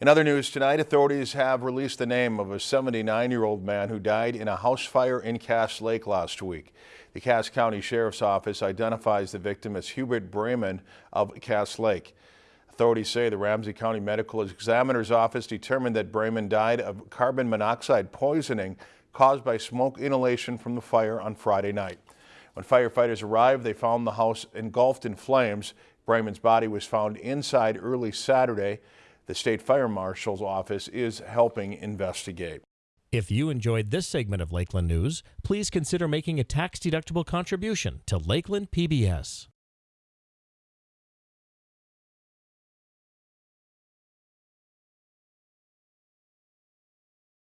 In other news tonight, authorities have released the name of a 79-year-old man who died in a house fire in Cass Lake last week. The Cass County Sheriff's Office identifies the victim as Hubert Brayman of Cass Lake. Authorities say the Ramsey County Medical Examiner's Office determined that Brayman died of carbon monoxide poisoning caused by smoke inhalation from the fire on Friday night. When firefighters arrived, they found the house engulfed in flames. Brayman's body was found inside early Saturday. The State Fire Marshal's office is helping investigate. If you enjoyed this segment of Lakeland News, please consider making a tax-deductible contribution to Lakeland PBS.